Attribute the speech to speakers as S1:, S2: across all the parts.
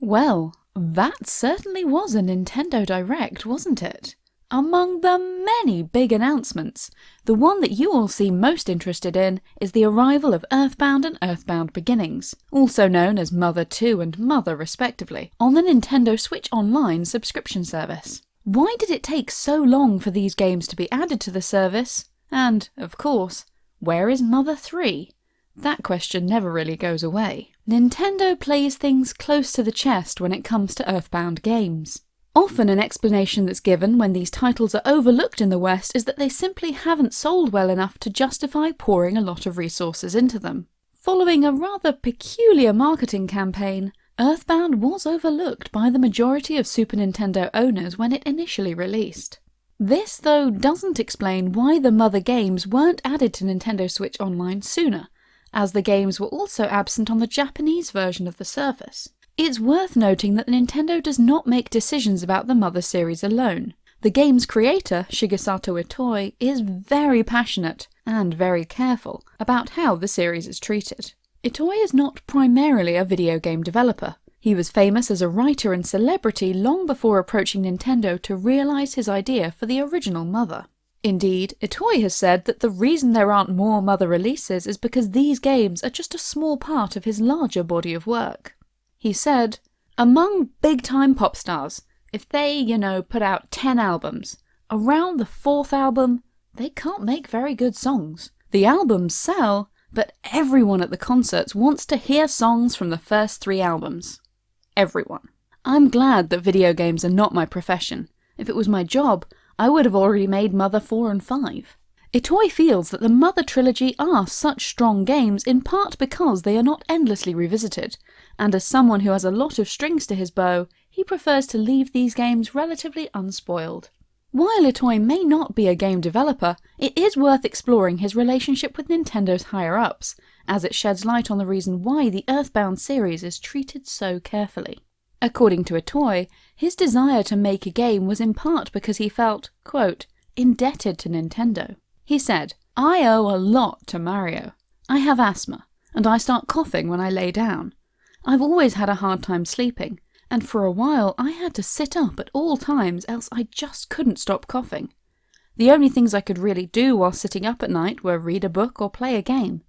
S1: Well, that certainly was a Nintendo Direct, wasn't it? Among the many big announcements, the one that you all seem most interested in is the arrival of Earthbound and Earthbound Beginnings, also known as Mother 2 and Mother respectively, on the Nintendo Switch Online subscription service. Why did it take so long for these games to be added to the service? And, of course, where is Mother 3? That question never really goes away. Nintendo plays things close to the chest when it comes to Earthbound games. Often an explanation that's given when these titles are overlooked in the West is that they simply haven't sold well enough to justify pouring a lot of resources into them. Following a rather peculiar marketing campaign, Earthbound was overlooked by the majority of Super Nintendo owners when it initially released. This, though, doesn't explain why the mother games weren't added to Nintendo Switch Online sooner, as the games were also absent on the Japanese version of the service. It's worth noting that Nintendo does not make decisions about the Mother series alone. The game's creator, Shigesato Itoi, is very passionate and very careful about how the series is treated. Itoi is not primarily a video game developer. He was famous as a writer and celebrity long before approaching Nintendo to realise his idea for the original Mother. Indeed, Itoi has said that the reason there aren't more Mother releases is because these games are just a small part of his larger body of work. He said, Among big time pop stars, if they, you know, put out 10 albums, around the fourth album, they can't make very good songs. The albums sell, but everyone at the concerts wants to hear songs from the first three albums. Everyone. I'm glad that video games are not my profession. If it was my job, I would have already made Mother 4 and 5. Itoi feels that the Mother trilogy are such strong games in part because they are not endlessly revisited, and as someone who has a lot of strings to his bow, he prefers to leave these games relatively unspoiled. While Itoi may not be a game developer, it is worth exploring his relationship with Nintendo's higher-ups, as it sheds light on the reason why the Earthbound series is treated so carefully. According to Itoi, his desire to make a game was in part because he felt, quote, indebted to Nintendo. He said, I owe a lot to Mario. I have asthma, and I start coughing when I lay down. I've always had a hard time sleeping, and for a while I had to sit up at all times else I just couldn't stop coughing. The only things I could really do while sitting up at night were read a book or play a game.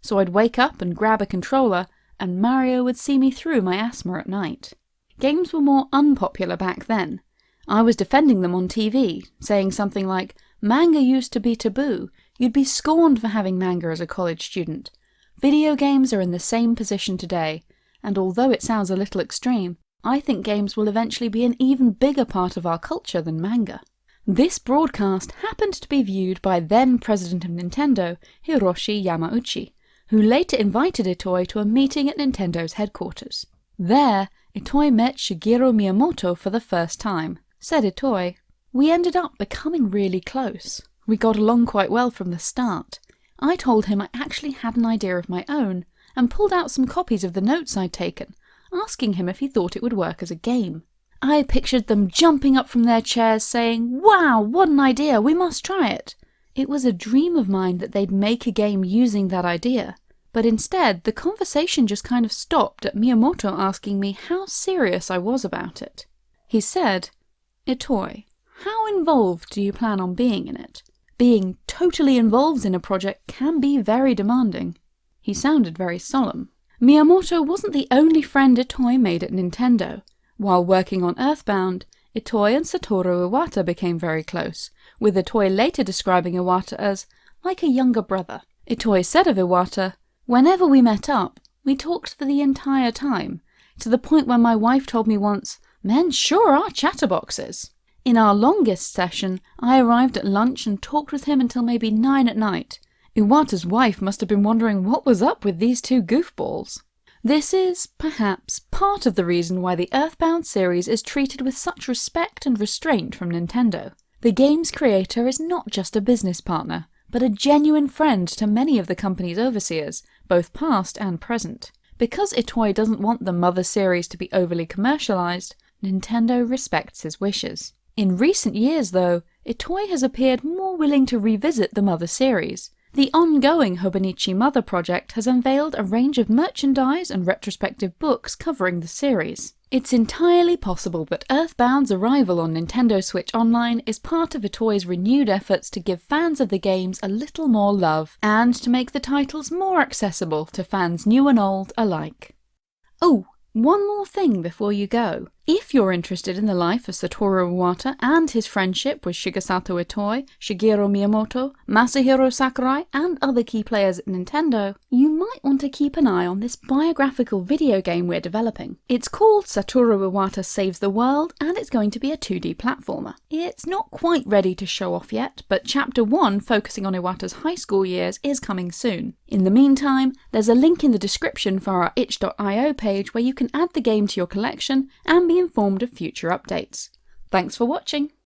S1: So I'd wake up and grab a controller, and Mario would see me through my asthma at night. Games were more unpopular back then. I was defending them on TV, saying something like, Manga used to be taboo. You'd be scorned for having manga as a college student. Video games are in the same position today, and although it sounds a little extreme, I think games will eventually be an even bigger part of our culture than manga. This broadcast happened to be viewed by then president of Nintendo, Hiroshi Yamauchi, who later invited Itoi to a meeting at Nintendo's headquarters. There, Itoi met Shigeru Miyamoto for the first time. Said Itoi, we ended up becoming really close. We got along quite well from the start. I told him I actually had an idea of my own, and pulled out some copies of the notes I'd taken, asking him if he thought it would work as a game. I pictured them jumping up from their chairs saying, Wow, what an idea, we must try it. It was a dream of mine that they'd make a game using that idea, but instead the conversation just kind of stopped at Miyamoto asking me how serious I was about it. He said, Itoi, how involved do you plan on being in it? Being totally involved in a project can be very demanding. He sounded very solemn. Miyamoto wasn't the only friend Itoi made at Nintendo. While working on Earthbound, Itoi and Satoru Iwata became very close, with Itoi later describing Iwata as like a younger brother. Itoi said of Iwata, Whenever we met up, we talked for the entire time, to the point where my wife told me once, men sure are chatterboxes. In our longest session, I arrived at lunch and talked with him until maybe nine at night. Iwata's wife must have been wondering what was up with these two goofballs. This is, perhaps, part of the reason why the Earthbound series is treated with such respect and restraint from Nintendo. The game's creator is not just a business partner, but a genuine friend to many of the company's overseers, both past and present. Because Itoi doesn't want the Mother series to be overly commercialized, Nintendo respects his wishes. In recent years, though, Itoi has appeared more willing to revisit the Mother series. The ongoing Hobonichi Mother project has unveiled a range of merchandise and retrospective books covering the series. It's entirely possible that Earthbound's arrival on Nintendo Switch Online is part of Itoi's renewed efforts to give fans of the games a little more love, and to make the titles more accessible to fans new and old alike. Oh, one more thing before you go. If you're interested in the life of Satoru Iwata and his friendship with Shigesato Itoi, Shigeru Miyamoto, Masahiro Sakurai, and other key players at Nintendo, you might want to keep an eye on this biographical video game we're developing. It's called Satoru Iwata Saves the World, and it's going to be a 2D platformer. It's not quite ready to show off yet, but Chapter 1, focusing on Iwata's high school years, is coming soon. In the meantime, there's a link in the description for our itch.io page where you can add the game to your collection and be informed of future updates. Thanks for watching!